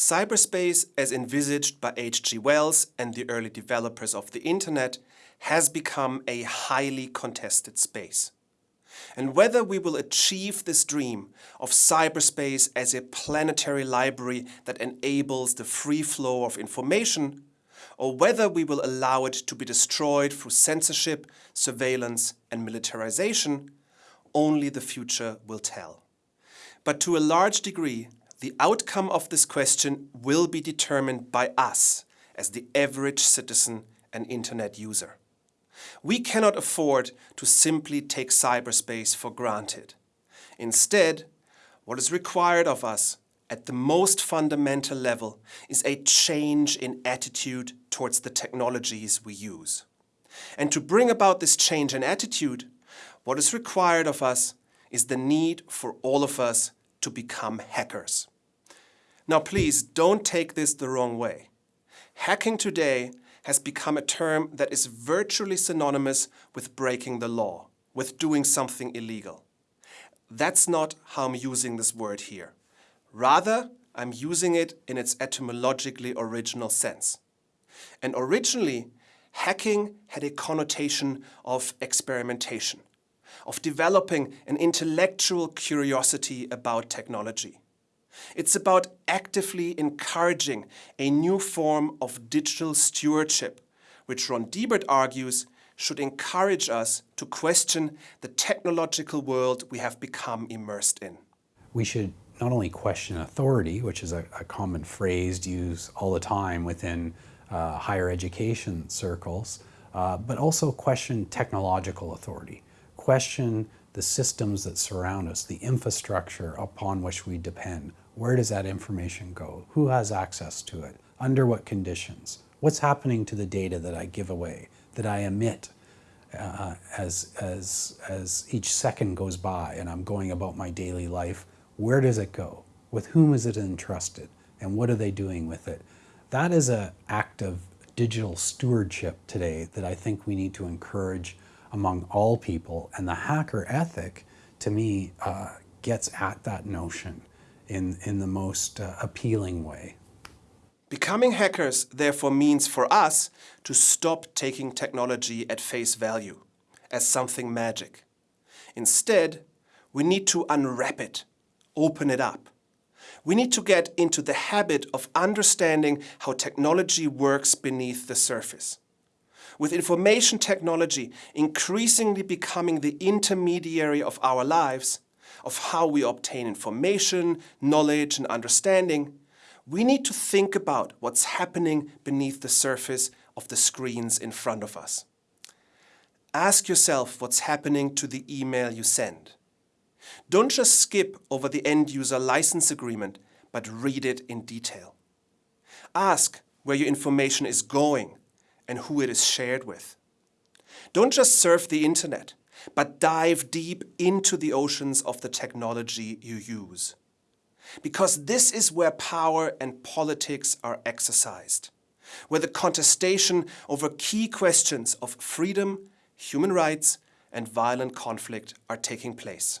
Cyberspace, as envisaged by H.G. Wells and the early developers of the Internet, has become a highly contested space. And whether we will achieve this dream of cyberspace as a planetary library that enables the free flow of information, or whether we will allow it to be destroyed through censorship, surveillance and militarization, only the future will tell. But to a large degree, the outcome of this question will be determined by us as the average citizen and internet user. We cannot afford to simply take cyberspace for granted. Instead, what is required of us at the most fundamental level is a change in attitude towards the technologies we use. And to bring about this change in attitude, what is required of us is the need for all of us to become hackers. Now please don't take this the wrong way. Hacking today has become a term that is virtually synonymous with breaking the law, with doing something illegal. That's not how I'm using this word here. Rather, I'm using it in its etymologically original sense. And originally, hacking had a connotation of experimentation, of developing an intellectual curiosity about technology. It's about actively encouraging a new form of digital stewardship, which Ron Deibert argues should encourage us to question the technological world we have become immersed in. We should not only question authority, which is a, a common phrase used all the time within uh, higher education circles, uh, but also question technological authority, question the systems that surround us, the infrastructure upon which we depend. Where does that information go? Who has access to it? Under what conditions? What's happening to the data that I give away, that I emit uh, as, as, as each second goes by and I'm going about my daily life? Where does it go? With whom is it entrusted? And what are they doing with it? That is an act of digital stewardship today that I think we need to encourage among all people. And the hacker ethic, to me, uh, gets at that notion in, in the most uh, appealing way. Becoming hackers therefore means for us to stop taking technology at face value, as something magic. Instead, we need to unwrap it, open it up. We need to get into the habit of understanding how technology works beneath the surface with information technology increasingly becoming the intermediary of our lives, of how we obtain information, knowledge and understanding, we need to think about what's happening beneath the surface of the screens in front of us. Ask yourself what's happening to the email you send. Don't just skip over the end-user license agreement, but read it in detail. Ask where your information is going and who it is shared with. Don't just surf the internet, but dive deep into the oceans of the technology you use. Because this is where power and politics are exercised, where the contestation over key questions of freedom, human rights and violent conflict are taking place.